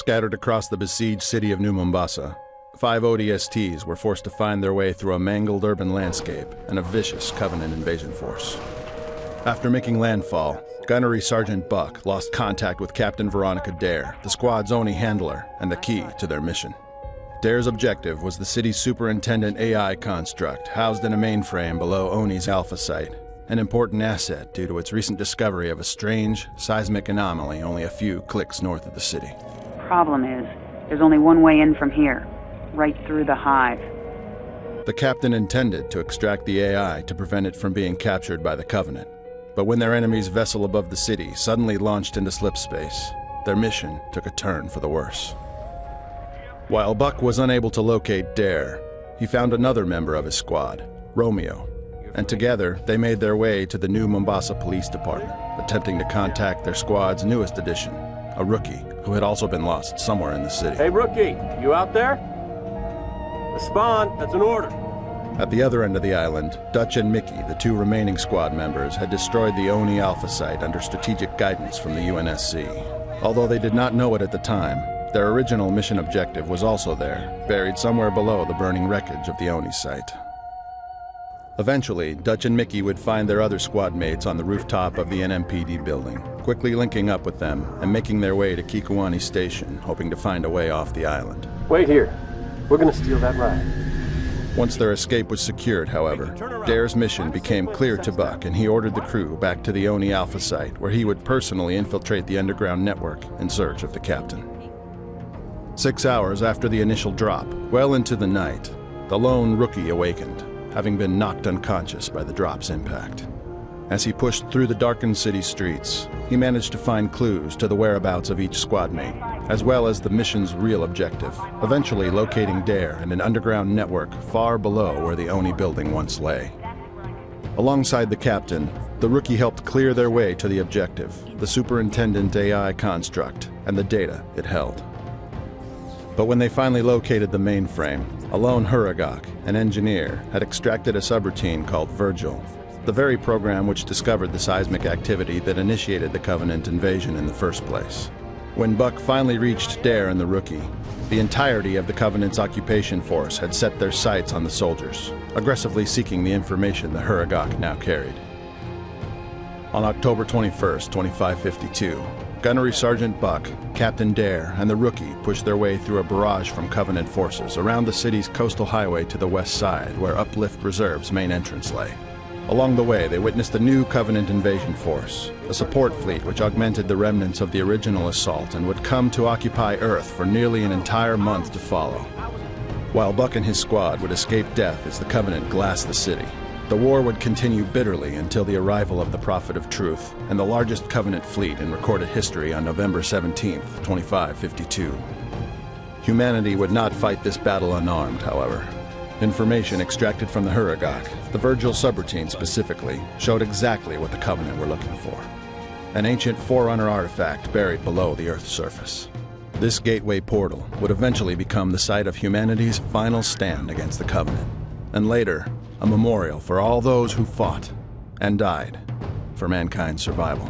Scattered across the besieged city of New Mombasa, five ODSTs were forced to find their way through a mangled urban landscape and a vicious Covenant invasion force. After making landfall, Gunnery Sergeant Buck lost contact with Captain Veronica Dare, the squad's only handler and the key to their mission. Dare's objective was the city's superintendent AI construct, housed in a mainframe below Oni's Alpha site, an important asset due to its recent discovery of a strange, seismic anomaly only a few clicks north of the city. The problem is, there's only one way in from here, right through the hive. The captain intended to extract the AI to prevent it from being captured by the Covenant. But when their enemy's vessel above the city suddenly launched into slipspace, their mission took a turn for the worse. While Buck was unable to locate Dare, he found another member of his squad, Romeo, and together they made their way to the new Mombasa Police Department, attempting to contact their squad's newest addition, a rookie who had also been lost somewhere in the city. Hey, rookie, you out there? Respond, that's an order. At the other end of the island, Dutch and Mickey, the two remaining squad members, had destroyed the Oni Alpha site under strategic guidance from the UNSC. Although they did not know it at the time, their original mission objective was also there, buried somewhere below the burning wreckage of the Oni site. Eventually, Dutch and Mickey would find their other squad mates on the rooftop of the NMPD building, quickly linking up with them and making their way to Kikowani Station, hoping to find a way off the island. Wait here. We're gonna steal that ride. Once their escape was secured, however, Dare's mission became clear to Buck and he ordered the crew back to the Oni Alpha site where he would personally infiltrate the underground network in search of the captain. Six hours after the initial drop, well into the night, the lone rookie awakened, having been knocked unconscious by the drop's impact. As he pushed through the darkened city streets, he managed to find clues to the whereabouts of each squad mate, as well as the mission's real objective, eventually locating Dare in an underground network far below where the Oni building once lay. Alongside the captain, the rookie helped clear their way to the objective, the superintendent AI construct, and the data it held. But when they finally located the mainframe, Alone Huragok, an engineer, had extracted a subroutine called Vergil, the very program which discovered the seismic activity that initiated the Covenant invasion in the first place. When Buck finally reached Dare and the rookie, the entirety of the Covenant's occupation force had set their sights on the soldiers, aggressively seeking the information the Huragok now carried. On October 21, 2552, Gunnery Sergeant Buck, Captain Dare, and the rookie pushed their way through a barrage from Covenant forces around the city's coastal highway to the west side, where Uplift Reserve's main entrance lay. Along the way, they witnessed a new Covenant invasion force, a support fleet which augmented the remnants of the original assault and would come to occupy Earth for nearly an entire month to follow. While Buck and his squad would escape death as the Covenant glassed the city, the war would continue bitterly until the arrival of the Prophet of Truth and the largest Covenant fleet in recorded history on November 17, 2552. Humanity would not fight this battle unarmed, however. Information extracted from the Huragok, the Vergil subroutine specifically, showed exactly what the Covenant were looking for. An ancient Forerunner artifact buried below the Earth's surface. This gateway portal would eventually become the site of humanity's final stand against the Covenant, and later, a memorial for all those who fought and died for mankind's survival.